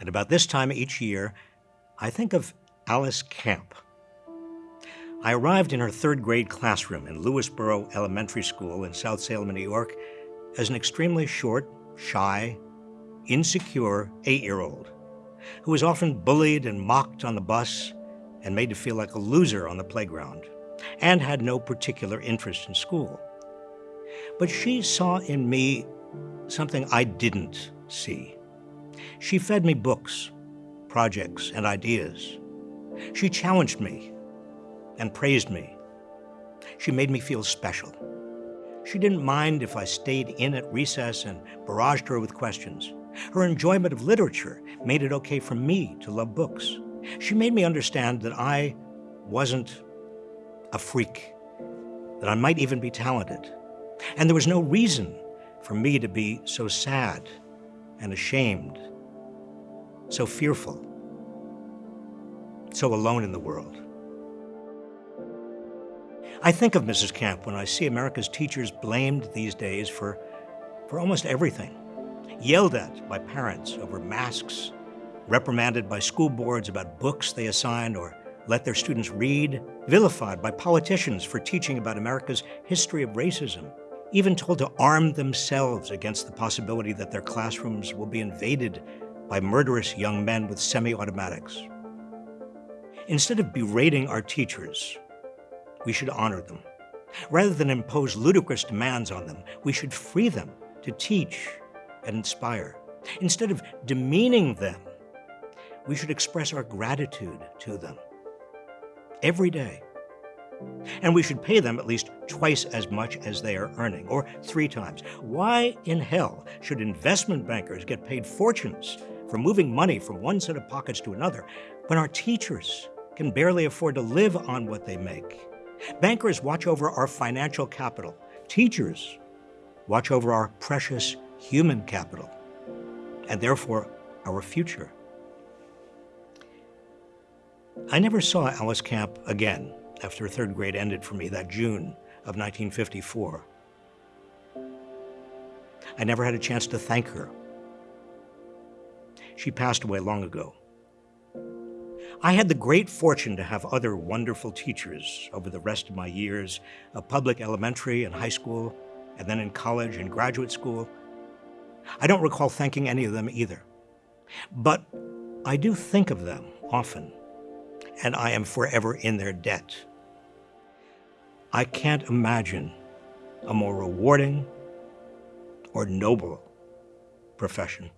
And about this time each year, I think of Alice Camp. I arrived in her third grade classroom in Lewisboro Elementary School in South Salem, New York, as an extremely short, shy, insecure eight year old who was often bullied and mocked on the bus and made to feel like a loser on the playground and had no particular interest in school. But she saw in me something I didn't see. She fed me books, projects, and ideas. She challenged me and praised me. She made me feel special. She didn't mind if I stayed in at recess and barraged her with questions. Her enjoyment of literature made it okay for me to love books. She made me understand that I wasn't a freak, that I might even be talented. And there was no reason for me to be so sad and ashamed, so fearful, so alone in the world. I think of Mrs. Camp when I see America's teachers blamed these days for, for almost everything. Yelled at by parents over masks, reprimanded by school boards about books they assign or let their students read, vilified by politicians for teaching about America's history of racism, even told to arm themselves against the possibility that their classrooms will be invaded by murderous young men with semi automatics. Instead of berating our teachers, we should honor them. Rather than impose ludicrous demands on them, we should free them to teach and inspire. Instead of demeaning them, we should express our gratitude to them every day. And we should pay them at least twice as much as they are earning, or three times. Why in hell should investment bankers get paid fortunes for moving money from one set of pockets to another when our teachers can barely afford to live on what they make? Bankers watch over our financial capital. Teachers watch over our precious human capital, and therefore our future. I never saw Alice Camp again after third grade ended for me that June of 1954. I never had a chance to thank her. She passed away long ago. I had the great fortune to have other wonderful teachers over the rest of my years of public elementary and high school, and then in college and graduate school. I don't recall thanking any of them either. But I do think of them often, and I am forever in their debt. I can't imagine a more rewarding or noble profession.